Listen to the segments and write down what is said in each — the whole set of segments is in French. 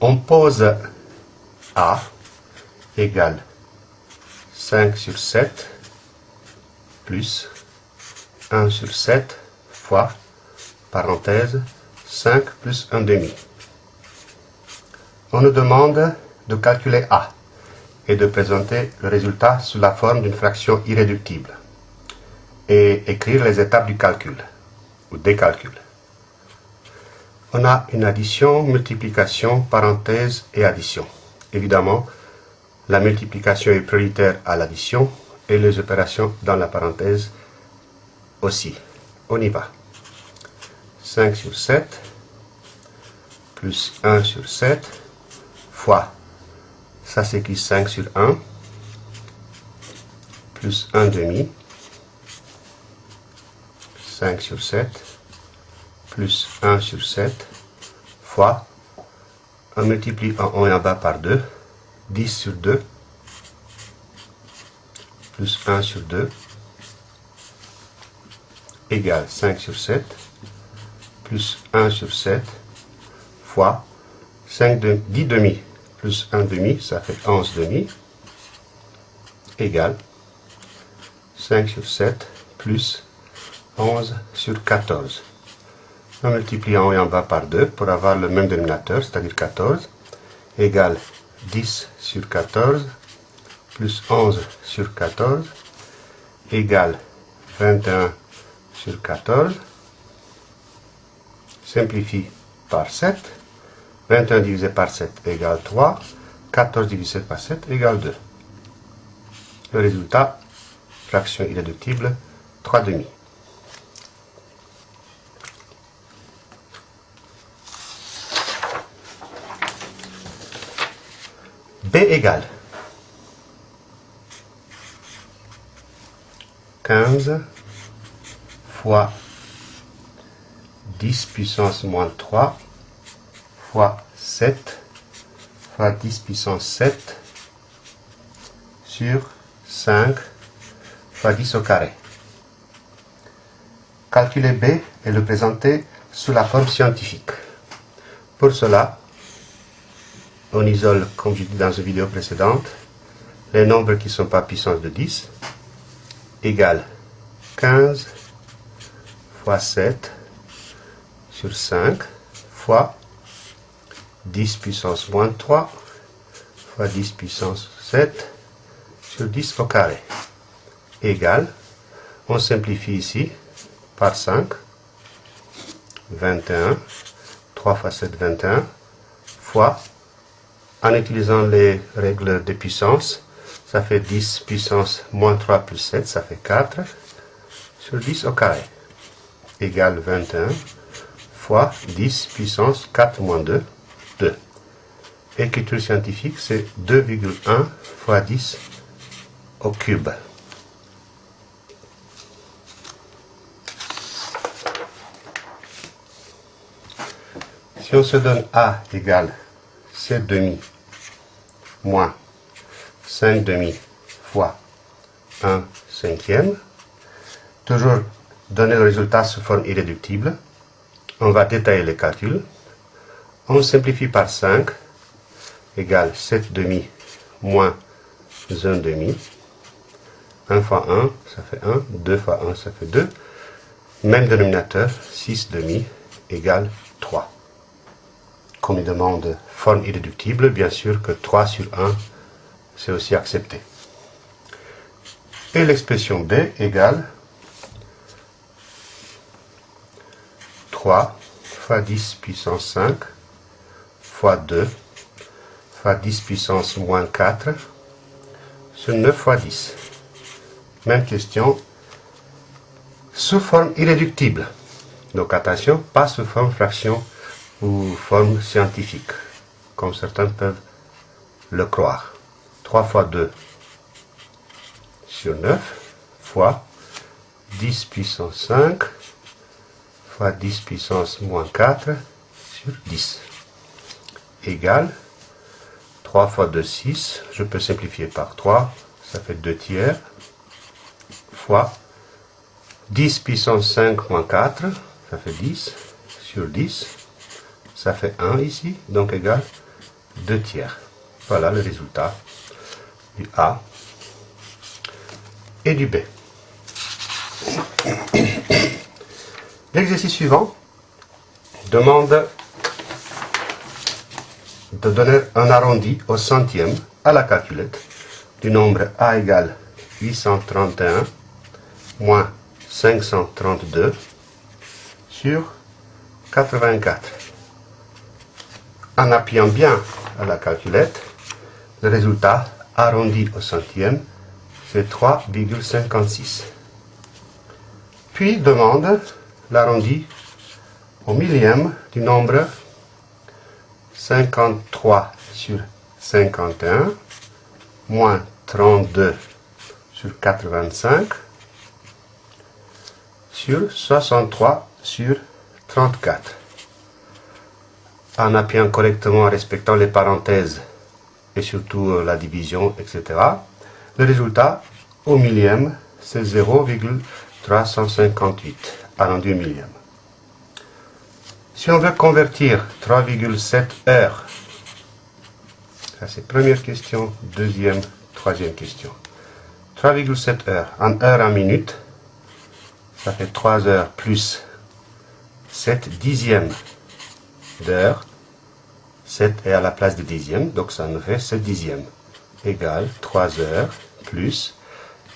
On pose A égale 5 sur 7 plus 1 sur 7 fois, parenthèse, 5 plus 1 demi. On nous demande de calculer A et de présenter le résultat sous la forme d'une fraction irréductible et écrire les étapes du calcul ou des calculs. On a une addition, multiplication, parenthèse et addition. Évidemment, la multiplication est prioritaire à l'addition et les opérations dans la parenthèse aussi. On y va. 5 sur 7 plus 1 sur 7 fois, ça s'écrit 5 sur 1 plus 1 demi 5 sur 7 plus 1 sur 7 fois, on multiplie en haut et en bas par 2, 10 sur 2 plus 1 sur 2 égale 5 sur 7 plus 1 sur 7 fois 5 de, 10 demi plus 1 demi, ça fait 11 demi, égale 5 sur 7 plus 11 sur 14. On multiplie en haut et en bas par 2 pour avoir le même dénominateur, c'est-à-dire 14, égale 10 sur 14 plus 11 sur 14 égale 21 sur 14. Simplifie par 7. 21 divisé par 7 égale 3. 14 divisé par 7 égale 2. Le résultat, fraction irréductible, 3 demi. B égale 15 fois 10 puissance moins 3 fois 7 fois 10 puissance 7 sur 5 fois 10 au carré. Calculer B et le présenter sous la forme scientifique. Pour cela, on isole, comme j'ai dit dans une vidéo précédente, les nombres qui ne sont pas puissance de 10 égale 15 fois 7 sur 5 fois 10 puissance moins 3 fois 10 puissance 7 sur 10 au carré égale, on simplifie ici par 5, 21, 3 fois 7, 21, fois, en utilisant les règles de puissance, ça fait 10 puissance moins 3 plus 7, ça fait 4, sur 10 au carré, égale 21, fois 10 puissance 4 moins 2, 2. Écriture scientifique, c'est 2,1 fois 10 au cube. Si on se donne A égale 7 demi moins 5 demi fois 1 cinquième, toujours donner le résultat sous forme irréductible, on va détailler les calculs. On simplifie par 5 égale 7 demi moins 1 demi. 1 fois 1, ça fait 1. 2 fois 1, ça fait 2. Même dénominateur, 6 demi égale 3. Comme il demande forme irréductible, bien sûr que 3 sur 1, c'est aussi accepté. Et l'expression B égale 3 fois 10 puissance 5 fois 2 fois 10 puissance moins 4 sur 9 fois 10. Même question sous forme irréductible. Donc attention, pas sous forme fraction ou forme scientifique, comme certains peuvent le croire. 3 fois 2 sur 9 fois 10 puissance 5 fois 10 puissance moins 4 sur 10 égale 3 fois 2, 6. Je peux simplifier par 3, ça fait 2 tiers, fois 10 puissance 5 moins 4, ça fait 10, sur 10, ça fait 1 ici, donc égal 2 tiers. Voilà le résultat du A et du B. L'exercice suivant demande de donner un arrondi au centième à la calculette du nombre A égale 831 moins 532 sur 84. En appuyant bien à la calculette, le résultat arrondi au centième, c'est 3,56. Puis demande l'arrondi au millième du nombre 53 sur 51 moins 32 sur 85 sur 63 sur 34. En appuyant correctement en respectant les parenthèses et surtout euh, la division, etc. Le résultat au millième, c'est 0,358 arrondi au millième. Si on veut convertir 3,7 heures, ça c'est première question, deuxième, troisième question. 3,7 heures en heure en minute, ça fait 3 heures plus 7 dixièmes d'heure. 7 est à la place de dixième, donc ça nous fait 7 dixièmes égale 3 heures plus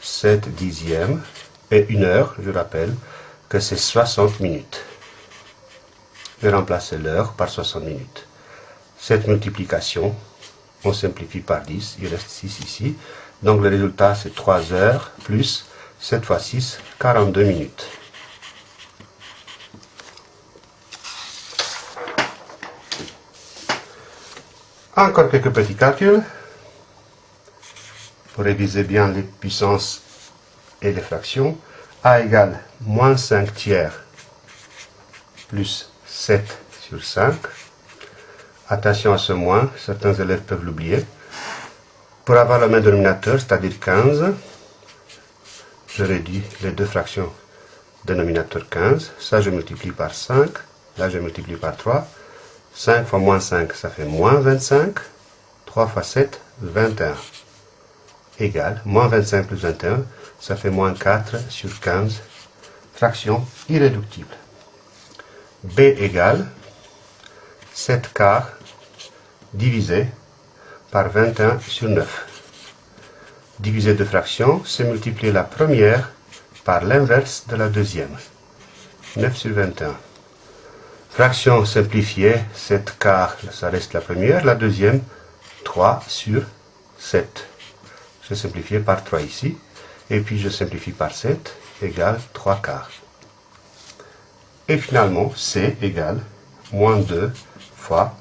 7 dixièmes et une heure, je rappelle que c'est 60 minutes. Je vais remplacer l'heure par 60 minutes. Cette multiplication, on simplifie par 10, il reste 6 ici. Donc le résultat c'est 3 heures plus 7 fois 6, 42 minutes. Encore quelques petits calculs pour réviser bien les puissances et les fractions. A égale moins 5 tiers plus 7 sur 5. Attention à ce moins, certains élèves peuvent l'oublier. Pour avoir le même dénominateur, c'est-à-dire 15, je réduis les deux fractions dénominateur 15. Ça, je multiplie par 5. Là, je multiplie par 3. 5 fois moins 5, ça fait moins 25. 3 fois 7, 21. Égal, moins 25 plus 21, ça fait moins 4 sur 15. Fraction irréductible. B égale 7 quarts divisé par 21 sur 9. Diviser deux fractions, c'est multiplier la première par l'inverse de la deuxième. 9 sur 21. Fraction simplifiée, 7 quarts, ça reste la première. La deuxième, 3 sur 7. Je simplifie par 3 ici. Et puis je simplifie par 7, égale 3 quarts. Et finalement, C égale moins 2 fois,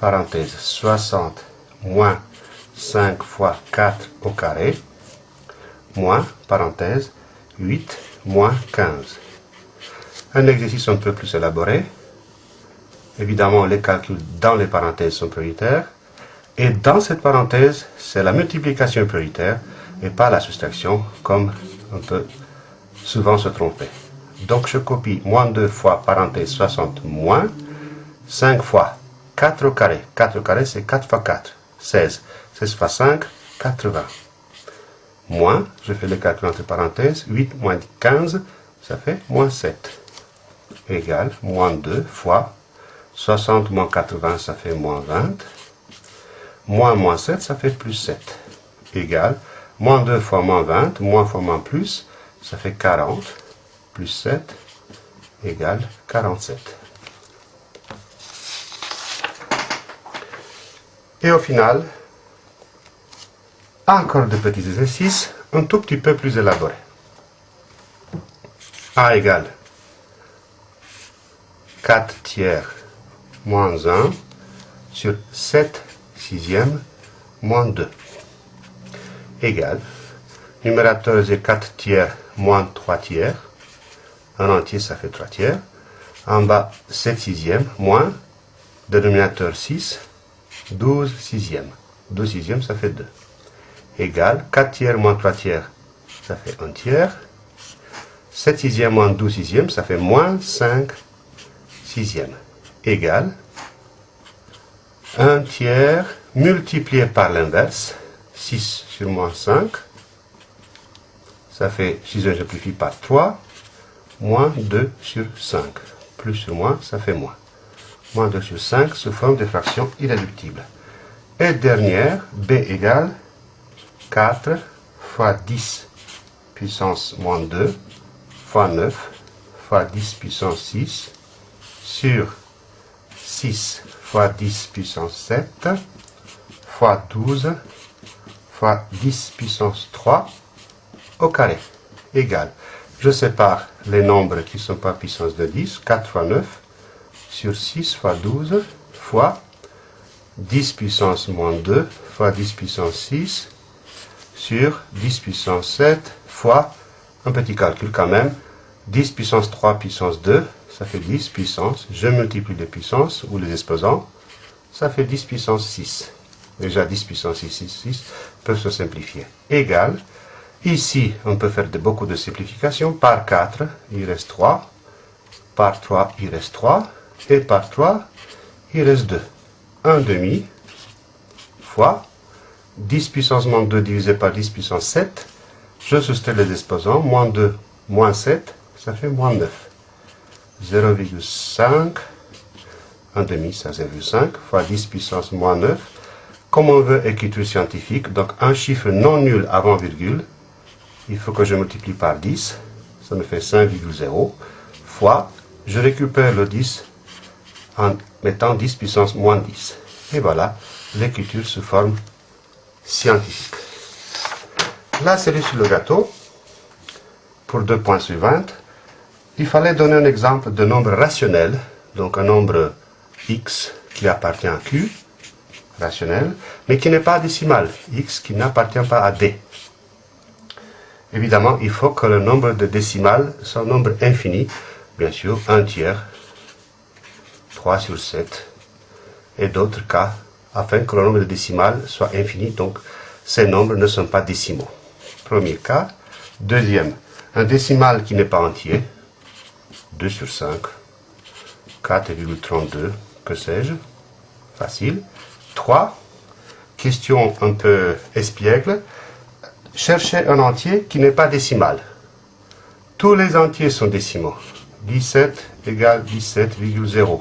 parenthèse, 60 moins 5 fois 4 au carré, moins, parenthèse, 8 moins 15. Un exercice un peu plus élaboré. Évidemment, les calculs dans les parenthèses sont prioritaires. Et dans cette parenthèse, c'est la multiplication prioritaire et pas la soustraction, comme on peut souvent se tromper. Donc je copie moins 2 fois parenthèse 60 moins 5 fois 4 au carré. 4 au carré, c'est 4 fois 4, 16. 16 fois 5, 80. Moins, je fais le calcul entre parenthèses, 8 moins 15, ça fait moins 7. Égal, moins 2 fois 60 moins 80, ça fait moins 20. Moins moins 7, ça fait plus 7. Égal, moins 2 fois moins 20, moins fois moins plus, ça fait 40. Plus 7 égale 47. Et au final, encore de petits exercices un tout petit peu plus élaborés. A égale 4 tiers moins 1 sur 7 sixièmes moins 2 égale numérateur c'est 4 tiers moins 3 tiers. Un entier ça fait 3 tiers. En bas 7 sixièmes moins dénominateur 6 12 sixièmes. 12 sixièmes ça fait 2 égale 4 tiers moins 3 tiers, ça fait 1 tiers. 7 sixièmes moins 12 sixièmes, ça fait moins 5 sixièmes. Égale 1 tiers multiplié par l'inverse, 6 sur moins 5, ça fait, si je simplifie par 3, moins 2 sur 5. Plus sur moins, ça fait moins. Moins 2 sur 5 sous forme de fraction irréductible. Et dernière, b égale 4 fois 10 puissance moins 2 fois 9 fois 10 puissance 6 sur 6 fois 10 puissance 7 fois 12 fois 10 puissance 3 au carré égale. Je sépare les nombres qui ne sont pas puissance de 10, 4 fois 9 sur 6 fois 12 fois 10 puissance moins 2 fois 10 puissance 6 sur 10 puissance 7 fois, un petit calcul quand même, 10 puissance 3 puissance 2, ça fait 10 puissance, je multiplie les puissances ou les exposants, ça fait 10 puissance 6. Déjà 10 puissance 6, 6, 6 peuvent se simplifier. Égal, ici on peut faire beaucoup de simplifications, par 4 il reste 3, par 3 il reste 3, et par 3 il reste 2. 1 demi fois 10 puissance moins 2 divisé par 10 puissance 7. Je soustrais les exposants. Moins 2, moins 7, ça fait moins 9. 0,5, 1 demi, ça 0,5, fois 10 puissance moins 9. Comme on veut écriture scientifique, donc un chiffre non nul avant virgule, il faut que je multiplie par 10, ça me fait 5,0, fois, je récupère le 10 en mettant 10 puissance moins 10. Et voilà l'écriture sous forme scientifique. La série sur le gâteau, pour deux points suivants, il fallait donner un exemple de nombre rationnel, donc un nombre x qui appartient à q, rationnel, mais qui n'est pas décimal, x qui n'appartient pas à d. Évidemment, il faut que le nombre de décimales soit un nombre infini, bien sûr, un tiers, 3 sur 7, et d'autres cas, afin que le nombre de décimales soit infini, donc ces nombres ne sont pas décimaux. Premier cas. Deuxième, un décimal qui n'est pas entier, 2 sur 5, 4,32, que sais-je, facile. 3, question un peu espiègle, chercher un entier qui n'est pas décimal. Tous les entiers sont décimaux. 17 égale 17,0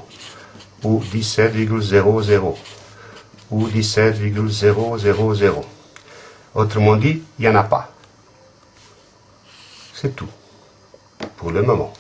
ou 17,00 ou 17,000. Autrement dit, il n'y en a pas. C'est tout pour le moment.